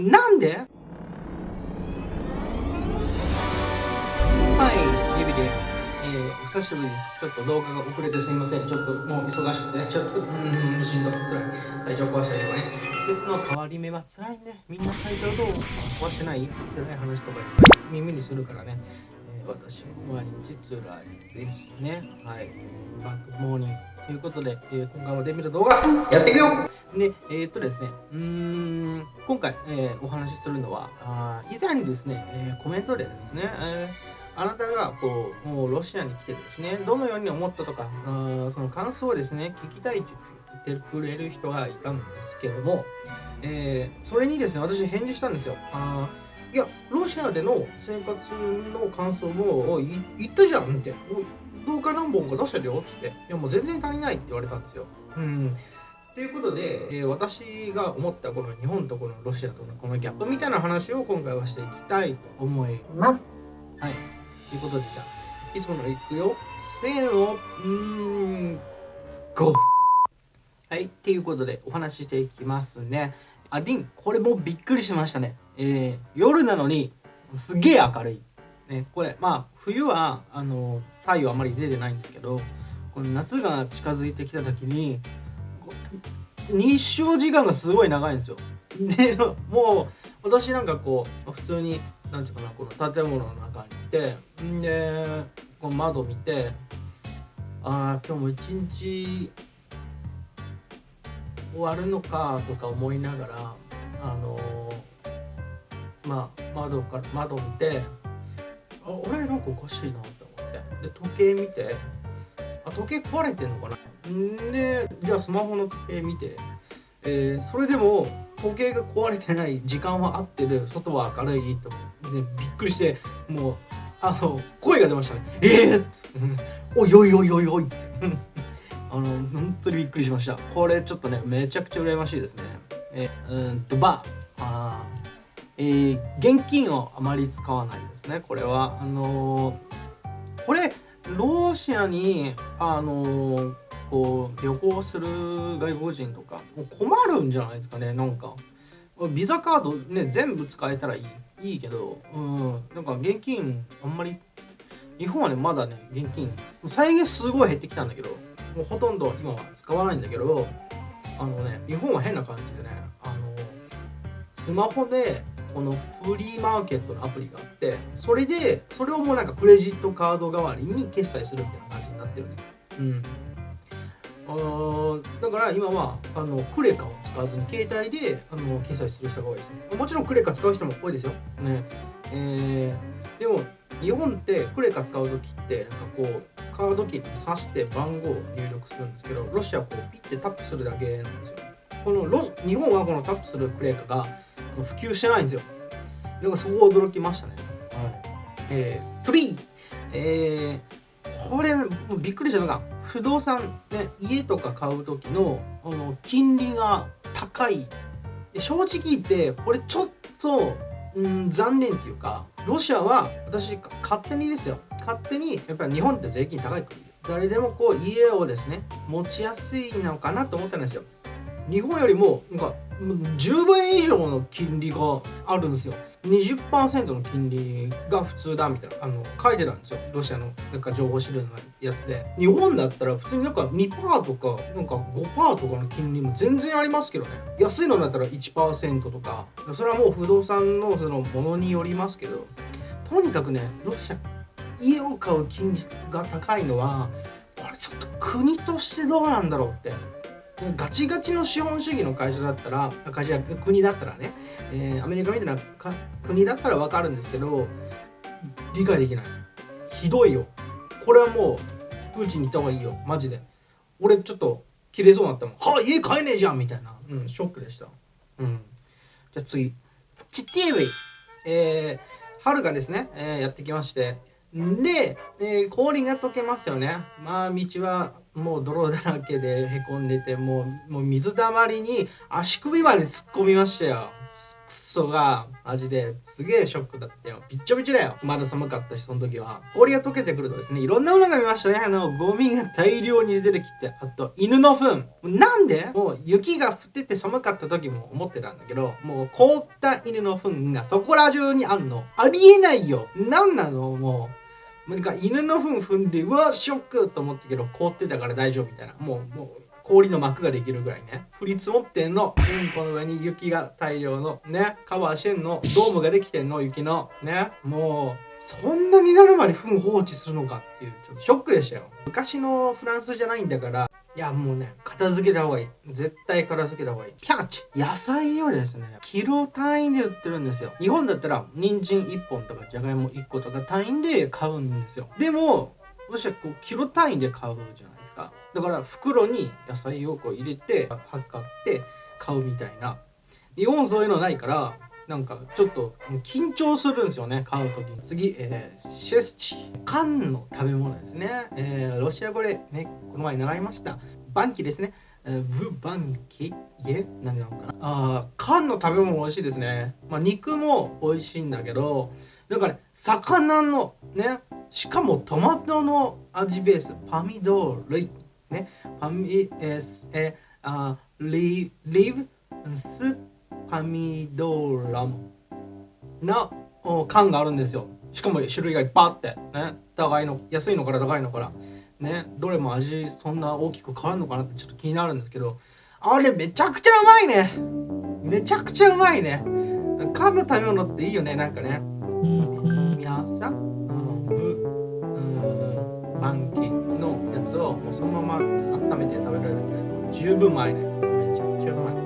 なんで？はい、指で、えー、お久しぶりです。ちょっと動画が遅れてすみません。ちょっともう忙しくて、ちょっと、うん、しんどい、つらい。体調壊したりとかね。季節の変わり目はつらいね。みんな体調どう？壊してない？つらい話とか耳にするからね。私も毎日つらいですね。はい。バックモーニング。ということで、えー、今回もデビル動画やっていくよで、えー、っとですね、うーん、今回、えー、お話しするのは、あ以前にですね、えー、コメントでですね、えーあなたがこうもうロシアに来てですね、どのように思ったとか、あその感想をですね、聞きたいと言ってくれる人がいたんですけども、えー、それにですね、私返事したんですよ。あいや、ロシアでの生活の感想も言ったじゃんって、動画何本か出したよって、いやもう全然足りないって言われたんですよ。うんということで、えー、私が思ったこの日本とこのロシアとのこのギャップみたいな話を今回はしていきたいと思います。はい。ということで、じゃあ、いつものいくよ。せーの、うーん、ゴー。はい、っていうことでお話ししていきますね。あ、ディン、これもびっくりしましたね。えー、夜なのに、すげえ明るい。ね、これ、まあ、冬は、あの、太陽あまり出てないんですけど、この夏が近づいてきた時に、日照時間がすごい長いんですよ。で、もう、私なんかこう、普通になんていうかなこの建物の中にいてんでこの窓見てああ今日も一日終わるのかとか思いながらあのー、まあ窓から窓見てあ俺なんかおかしいなって思って。で時計見てあ時計壊れてんのかな。んでじゃあスマホの時計見て、えー、それでも時計が壊れてない時間は合ってる。外は明るいと思でびっくりしてもうあの声が出ましたね「ええー!」おいおいおいおいおい」って。あの本当にびっくりしました。これちょっとねめちゃくちゃ羨ましいですね。えうんとばあえー、現金をあまり使わないですね。これは。あのー、これロシアにあのー、こう旅行する外国人とか困るんじゃないですかね。なんかビザカードね全部使えたらいいいいけど、うん、なんか現金あんまり、日本はね、まだね、現金、再現すごい減ってきたんだけど、もうほとんど今は使わないんだけど、あのね、日本は変な感じでね、あの、スマホで、このフリーマーケットのアプリがあって、それで、それをもうなんかクレジットカード代わりに決済するみたいな感じになってるね。うん。あだから今はあのクレカを使わずに携帯であの決済する人が多いですね。もちろんクレカ使う人も多いですよ。ねえー、でも日本ってクレカ使う時ってなんかこうカードキーに挿して番号を入力するんですけどロシアはこうピッてタップするだけなんですよ。このロ日本はこのタップするクレカが普及してないんですよ。だからそこ驚きましたね。はい。えー、3! えー、これびっくりしたのが不動産、ね、家とか買う時のあの金利が高い正直言ってこれちょっと、うん、残念っていうかロシアは私勝手にですよ勝手にやっぱり日本って税金高い国誰でもこう家をですね持ちやすいのかなと思ったんですよ日本よりもなんか10倍以上の金利があるんですよ。20%の金利が普通だみたいなあの書いてたんですよ。ロシアのなんか情報資料のやつで。日本だったら普通になんか2%とかなんか5%とかの金利も全然ありますけどね。安いのだったら1%とか。それはもう不動産のそのものによりますけど。とにかくねロシア家を買う金利が高いのはこれちょっと国としてどうなんだろうって。ガチガチの資本主義の会社だったら会社国だったらね、えー、アメリカみたいな国だったら分かるんですけど理解できない。ひどいよ。これはもうプーチンに行った方がいいよ。マジで。俺ちょっと切れそうになったもん。はあ家買えねえじゃんみたいな。うんショックでした。うん。じゃあ次。チッティーウェイ。えー、春がですね、えー、やってきまして。で、えー、氷が溶けますよね。まあ道はもう泥だらけでへこんでてもうもう水たまりに足首まで突っ込みましたよ。ソがマジですげえショックだったよ。びっちょびちょだよ。まだ寒かったしその時は。氷が溶けてくるとですねいろんなものが見ましたね。あのゴミが大量に出てきて。あと犬の糞。なんでもう雪が降ってて寒かった時も思ってたんだけどもう凍った犬の糞がそこら中にあんの。ありえないよ。なんなの？もう。なんか犬の糞踏んでうわショックと思ったけど凍ってたから大丈夫みたいな。もうもう氷の膜ができるぐらいね。降り積もってんの。うんこの上に雪が大量の。ね。カバーしてんの。ドームができてんの。雪の。ね。もうそんなになるまで糞放置するのかっていうちょっとショックでしたよ。昔のフランスじゃないんだから。いやもうね片付けた方がいい。絶対片付けた方がいい。ピャッチ。野菜をですねキロ単位で売ってるんですよ。日本だったら人参1本とかじゃがいも1個とか単位で買うんですよ。でも私はこうキロ単位で買うじゃない。か。だから袋に野菜をこう入れて測って買うみたいな。日本そういうのないからなんかちょっと緊張するんですよね買う時に。次、えー、シェスチ缶の食べ物ですね、えー、ロシア語でねこの前習いました。バンキですね。ブバンキ？え何なのかな？あ缶の食べ物美味しいですね。まあ肉も美味しいんだけどなんかね魚のねしかもトマトの味ベースパミドール。ね。パミエスえあリリブスパミドラム。な缶があるんですよ。しかも種類がいっぱいあって。ね。高いの安いのから高いのから。ね。どれも味そんな大きく変わるのかなってちょっと気になるんですけど。あれめちゃくちゃうまいね。めちゃくちゃうまいね。缶の食べ物っていいよね。なんかね。皆さん満期のやつをもうそのまま温めて食べられるけど十分うまいねめちゃくちゃうまい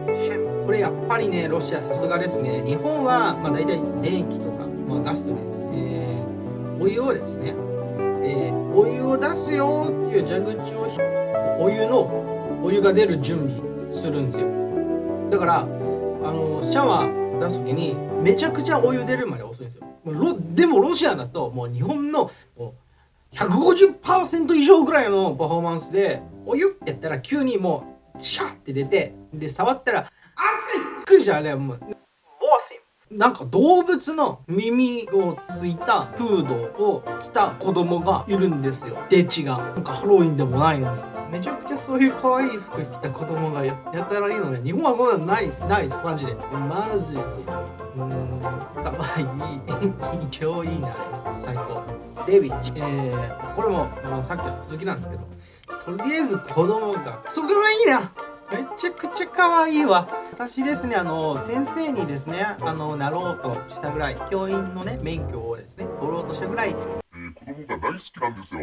これやっぱりねロシアさすがですね。日本はまあ大体電気とか、まあ、ガスで、えー、お湯をですね、えー、お湯を出すよっていう蛇口をお湯のお湯が出る準備するんですよ。だからあのシャワー出す時にめちゃくちゃお湯出るまで遅いんですよ。でもロシアだともう日本のもう150%以上ぐらいのパフォーマンスでお湯ってやったら急にもうチャって出てで触ったら熱い!びっくりしたあれもうなんか動物の耳をついたフードを着た子供がいるんですよ。デチが。なんかハロウィンでもないのに。めちゃくちゃそういう可愛い服着た子供がやったらいいのね。日本はそんなのないないです。マジで。マジでうん。可愛いい今日いいな最高デビッチ、えー、これも、まあ、さっきの続きなん。ですけどとりあえず子供がそこがいいなめちゃくちゃ可愛いわ私ですねあの先生にですねあのなろうとしたぐらい教員のね免許をですね取ろうとしたぐらい子供が大好きなんですよ。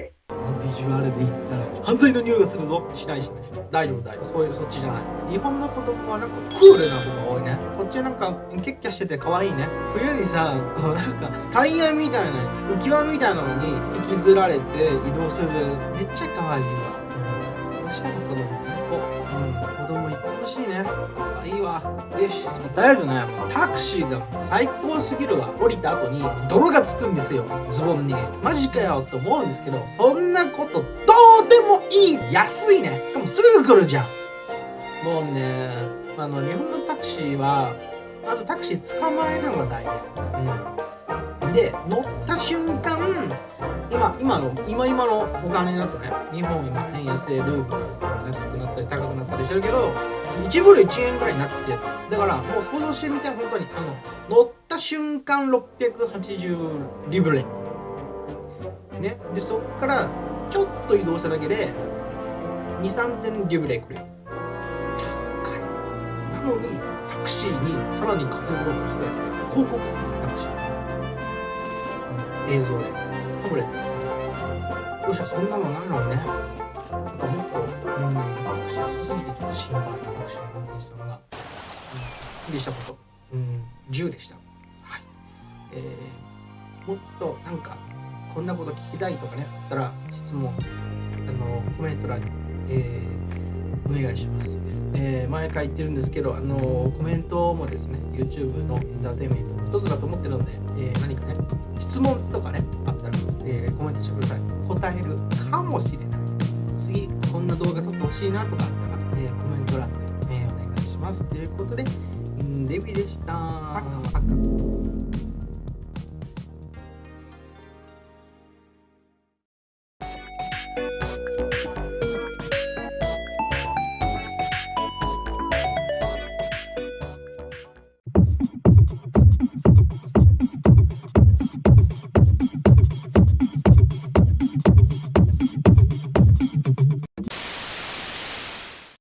ビジュアルで言ったら犯罪の匂いがするぞ。しないしない。大丈夫大丈夫。そういうそっちじゃない。日本の子供はなんかクールな子が多いね。こっちなんかキッキャしてて可愛いね。冬にさこうなんかタイヤみたいな浮き輪みたいなのに引きずられて移動する。めっちゃ可愛いわ、うん、おしゃれ子供最高、うん、子供いっぱい欲しいね。わ。よしとりあえずねタクシーが最高すぎるわ。降りた後に泥がつくんですよ。ズボンに。マジかよと思うんですけどそんなことどうでもいい。安いね。しかもすぐ来るじゃん。もうねあの日本のタクシーはまずタクシー捕まえるのが大事、うん、で乗った瞬間今今の今今のお金だとね日本今1000円制ルーブル安くなったり高くなったりしてるけど1ブル1円ぐらいになってだからもう想像してみて本当にあの乗った瞬間680リブレね。でそっからちょっと移動しただけで2 3 0 0 0リブレくれる。高い。なのにタクシーにさらに稼ごうとして広告するタクシー。映像で。タブレット。どうした？そんなのないのね。うん、でしたこと。うん。10でした。はい。えー、もっとなんかこんなこと聞きたいとかねあったら質問あのコメント欄に、えー、お願いします、えー、毎回言ってるんですけどあのコメントもですね YouTube のエンターテインメントの一つだと思ってるので、えー、何かね質問とかねあったら、えー、コメントしてください。答えるかもしれない。次こんな動画撮ってほしいなとかあったら、えー、コメント欄で、え、お願いします。ということで、ゆでした。